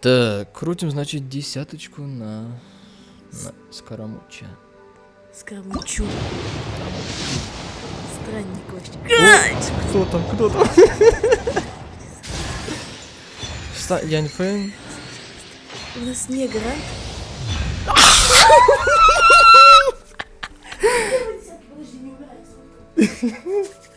Так, крутим, значит, десяточку на, на скоромуча. Скоромучу. Странник вообще. Кто там, кто там? Ста- Янь Фэн. У нас не грант.